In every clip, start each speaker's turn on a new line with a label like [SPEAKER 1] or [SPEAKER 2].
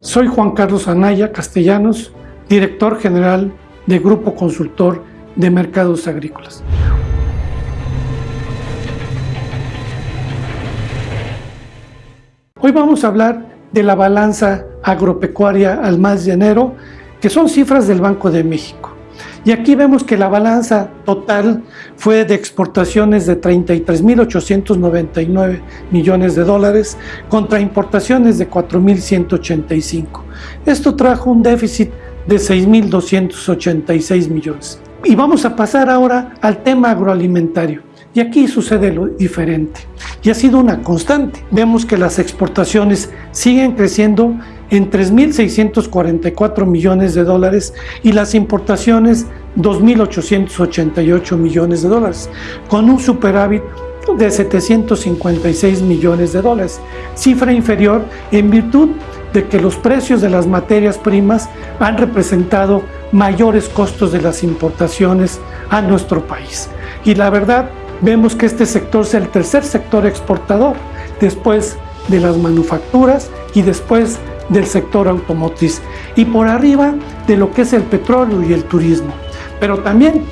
[SPEAKER 1] Soy Juan Carlos Anaya Castellanos, director general de Grupo Consultor de Mercados Agrícolas. Hoy vamos a hablar de la balanza agropecuaria al mes de enero, que son cifras del Banco de México. Y aquí vemos que la balanza total fue de exportaciones de 33.899 millones de dólares contra importaciones de 4.185. Esto trajo un déficit de 6.286 millones. Y vamos a pasar ahora al tema agroalimentario. Y aquí sucede lo diferente. Y ha sido una constante. Vemos que las exportaciones siguen creciendo en 3.644 millones de dólares y las importaciones 2.888 millones de dólares, con un superávit de 756 millones de dólares, cifra inferior en virtud de que los precios de las materias primas han representado mayores costos de las importaciones a nuestro país. Y la verdad, vemos que este sector es el tercer sector exportador, después de las manufacturas y después del sector automotriz y por arriba de lo que es el petróleo y el turismo. Pero también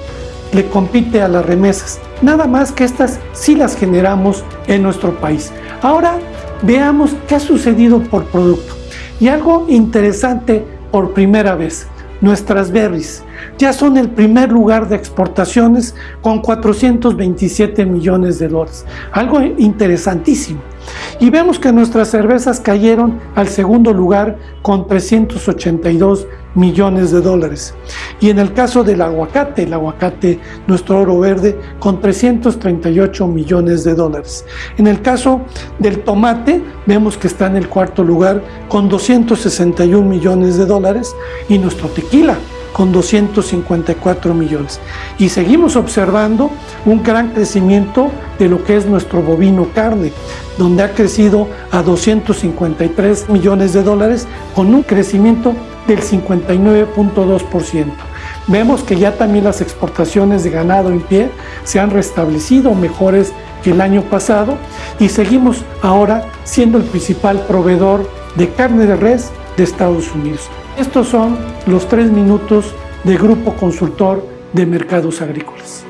[SPEAKER 1] le compite a las remesas, nada más que estas sí las generamos en nuestro país. Ahora veamos qué ha sucedido por producto. Y algo interesante por primera vez, nuestras berries ya son el primer lugar de exportaciones con 427 millones de dólares. Algo interesantísimo. Y vemos que nuestras cervezas cayeron al segundo lugar con 382 millones de dólares. Y en el caso del aguacate, el aguacate, nuestro oro verde, con 338 millones de dólares. En el caso del tomate, vemos que está en el cuarto lugar con 261 millones de dólares. Y nuestro tequila, con 254 millones. Y seguimos observando un gran crecimiento de lo que es nuestro bovino carne, donde ha crecido a 253 millones de dólares con un crecimiento del 59.2%. Vemos que ya también las exportaciones de ganado en pie se han restablecido mejores que el año pasado y seguimos ahora siendo el principal proveedor de carne de res de Estados Unidos. Estos son los tres minutos de Grupo Consultor de Mercados Agrícolas.